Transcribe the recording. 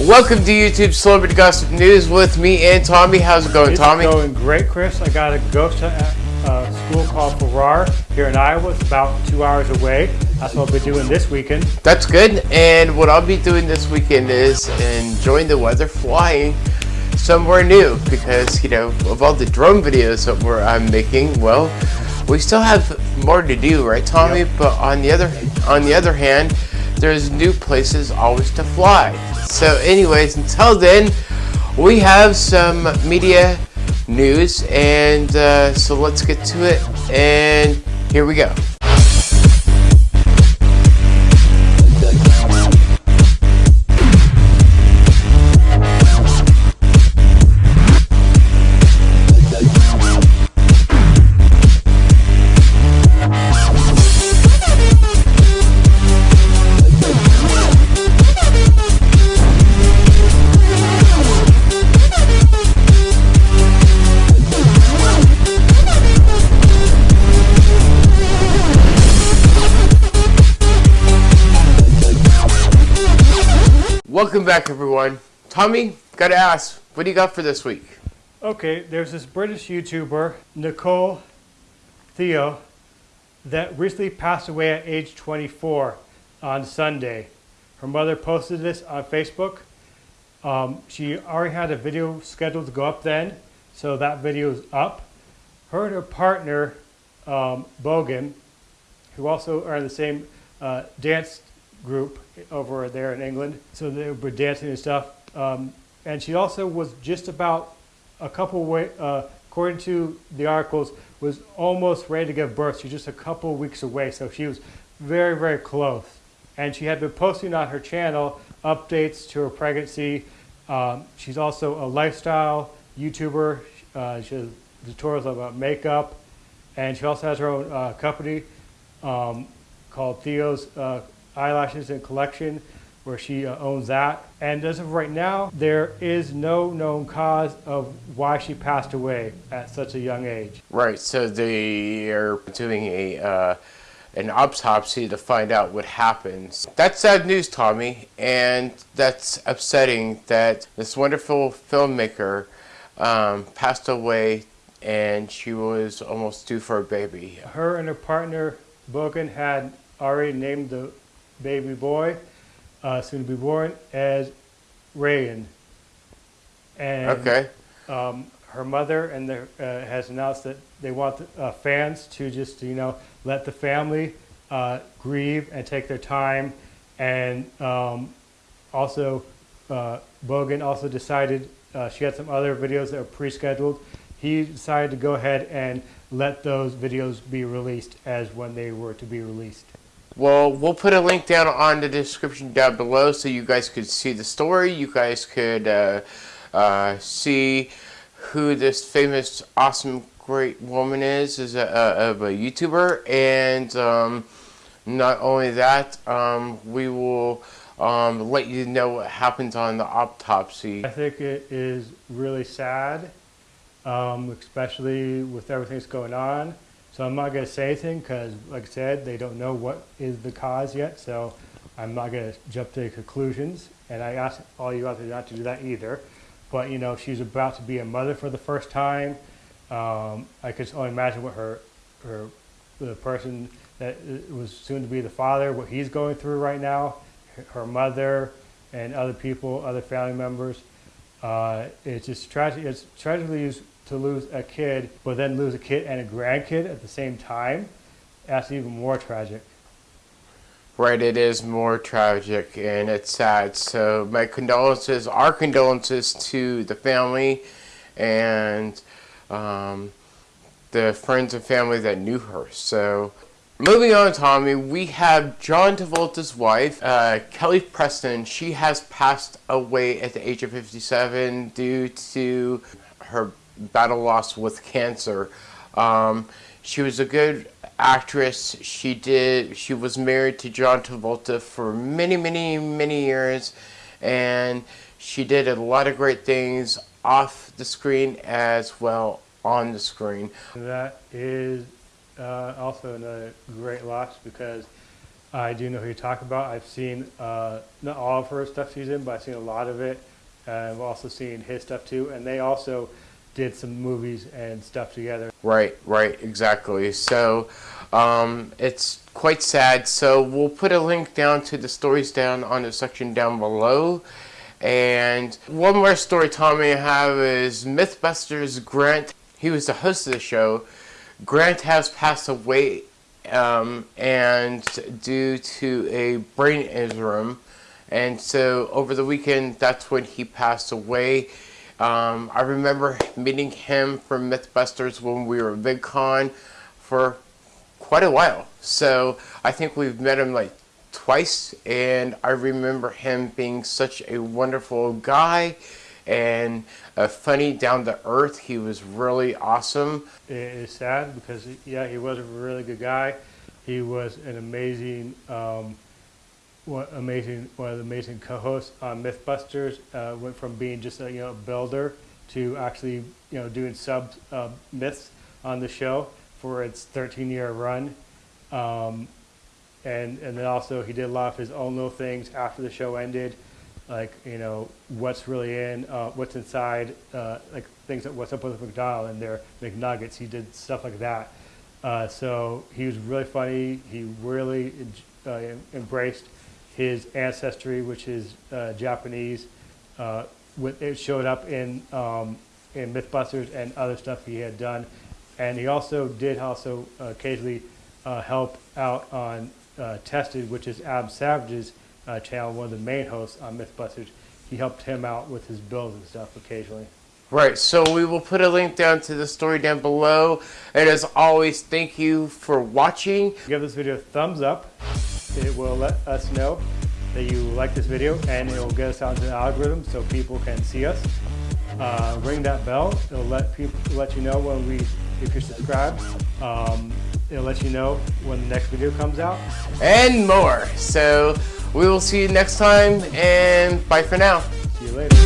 Welcome to YouTube Celebrity Gossip News with me and Tommy. How's it going, it's Tommy? going great, Chris. I got a ghost to a school called Farrar here in Iowa. It's about two hours away. That's what I'll be doing this weekend. That's good. And what I'll be doing this weekend is enjoying the weather, flying somewhere new because, you know, of all the drone videos that we're, I'm making, well, we still have more to do, right, Tommy? Yep. But on the other on the other hand, there's new places always to fly. So anyways, until then, we have some media news and uh, so let's get to it and here we go. Welcome back, everyone. Tommy, gotta ask, what do you got for this week? Okay, there's this British YouTuber, Nicole Thea, that recently passed away at age 24 on Sunday. Her mother posted this on Facebook. Um, she already had a video scheduled to go up then, so that video is up. Her and her partner, um, Bogan, who also are in the same uh, dance group over there in England. So they were dancing and stuff. Um, and she also was just about a couple way, uh, according to the articles, was almost ready to give birth. She's just a couple weeks away. So she was very, very close. And she had been posting on her channel updates to her pregnancy. Um, she's also a lifestyle YouTuber. Uh, she has tutorials about makeup. And she also has her own uh, company um, called Thea's uh, eyelashes and collection where she uh, owns that. And as of right now, there is no known cause of why she passed away at such a young age. Right, so they are doing a uh, an autopsy to find out what happens. That's sad news, Tommy, and that's upsetting that this wonderful filmmaker um, passed away and she was almost due for a baby. Her and her partner, Bogan, had already named the baby boy, uh, soon to be born, as Rayan. And okay. Um, her mother and the, uh, has announced that they want the, uh, fans to just you know let the family uh, grieve and take their time, and um, also uh, Bogan also decided uh, she had some other videos that were pre-scheduled. He decided to go ahead and let those videos be released as when they were to be released. Well, we'll put a link down on the description down below so you guys could see the story. You guys could uh, uh, see who this famous, awesome, great woman is, is a, a, of a YouTuber. And um, not only that, um, we will um, let you know what happens on the autopsy. I think it is really sad, um, especially with everything that's going on. So I'm not going to say anything because, like I said, they don't know what is the cause yet. So I'm not going to jump to conclusions. And I ask all you out there not to do that either. But, you know, she's about to be a mother for the first time. Um, I could only imagine what her, her, the person that was soon to be the father, what he's going through right now, her mother and other people, other family members. Uh, it's just tragic. It's tragically to lose a kid, but then lose a kid and a grandkid at the same time, that's even more tragic. Right, it is more tragic and it's sad. So my condolences, our condolences to the family and um, the friends and family that knew her. So moving on, Tommy, we have John Travolta's wife, uh, Kelly Preston. She has passed away at the age of 57 due to her battle loss with cancer. Um, she was a good actress. She did. She was married to John Travolta for many, many, many years, and she did a lot of great things off the screen as well on the screen. That is uh, also another great loss because I do know who you talk about. I've seen uh, not all of her stuff she's in, but I've seen a lot of it. Uh, I've also seen his stuff too, and they also did some movies and stuff together. Right, right, exactly. So um, it's quite sad. So we'll put a link down to the stories down on the section down below. And one more story Tommy have is Mythbusters Grant. He was the host of the show. Grant has passed away um, and due to a brain aneurysm. And so over the weekend, that's when he passed away. Um, I remember meeting him from Mythbusters when we were at VidCon for quite a while. So I think we've met him like twice, and I remember him being such a wonderful guy and a funny, down to earth. He was really awesome. It is sad because, yeah, he was a really good guy. He was an amazing, um, one, amazing, one of the amazing co-hosts on MythBusters. Uh, went from being just a you know builder to actually you know doing sub uh, myths on the show for its 13 year run. Um, and and then also he did a lot of his own little things after the show ended, like you know what's really in, uh, what's inside, uh, like things that what's up with McDonald and their McNuggets. He did stuff like that. Uh, so he was really funny. He really uh, embraced his ancestry, which is uh, Japanese. Uh, it showed up in um, in MythBusters and other stuff he had done, and he also did also occasionally help out on Tested, which is Adam Savage's channel, one of the main hosts on MythBusters. He helped him out with his builds and stuff occasionally. Right, so we will put a link down to the story down below. And as always, thank you for watching. Give this video a thumbs up. It will let us know that you like this video and it will get us out into the algorithm so people can see us. Uh, ring that bell. It'll let people let you know when we, if you're subscribed. Um, it'll let you know when the next video comes out. And more. So we will see you next time and bye for now. See you later.